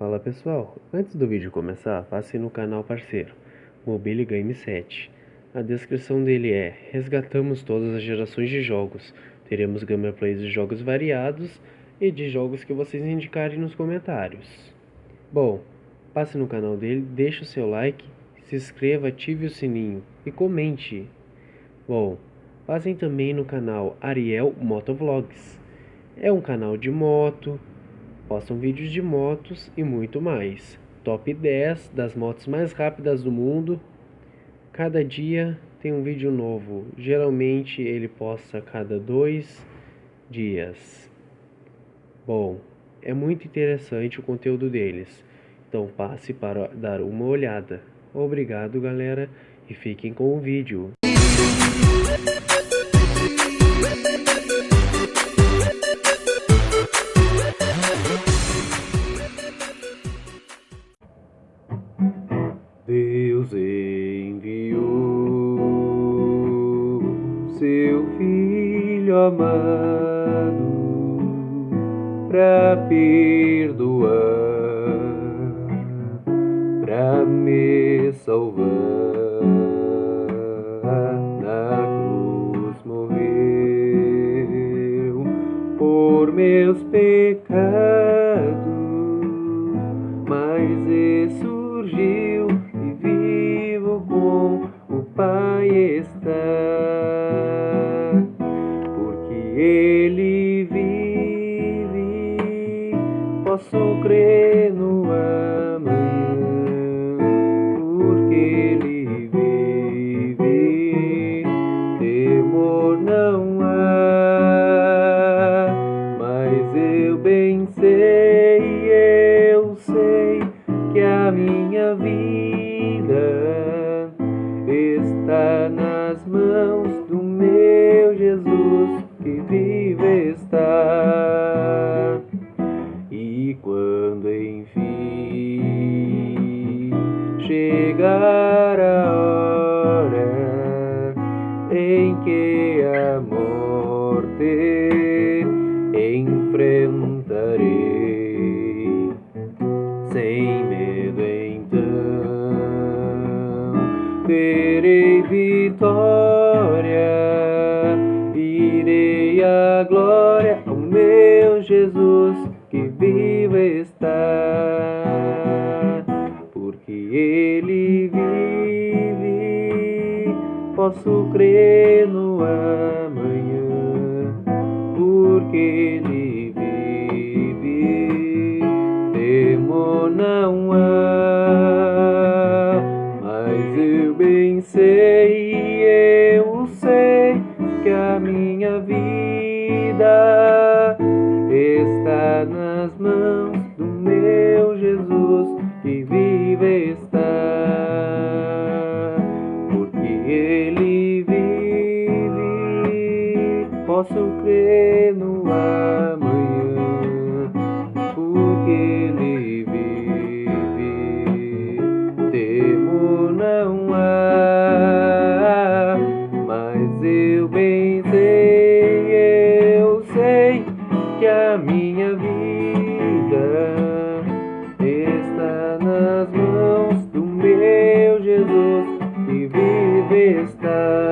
Fala pessoal, antes do vídeo começar, passe no canal parceiro, Mobile Game 7. A descrição dele é, resgatamos todas as gerações de jogos, teremos gameplays de jogos variados e de jogos que vocês indicarem nos comentários. Bom, passe no canal dele, deixe o seu like, se inscreva, ative o sininho e comente. Bom, passem também no canal Ariel Motovlogs. É um canal de moto, postam vídeos de motos e muito mais. Top 10 das motos mais rápidas do mundo. Cada dia tem um vídeo novo. Geralmente ele posta cada dois dias. Bom, é muito interessante o conteúdo deles. Então passe para dar uma olhada. Obrigado galera e fiquem com o vídeo. Filho amado para perdoar, para me salvar. Na cruz morreu por meus pecados, mas ressurgiu Pai está, posso crer no amanhã, porque Ele vive, temor não há, mas eu bem sei, eu sei que a minha vida está nas mãos enfrentarei sem medo terei vitória, irei à glória ao meu Jesus que vive está, porque Ele vive, posso crer no amanhã, porque Ele vive, temo não há. Bem sei, eu sei que a minha vida está nas mãos do meu Jesus que vive está, porque Ele vive, posso crer no que a minha vida está nas mãos do meu Jesus e vive está.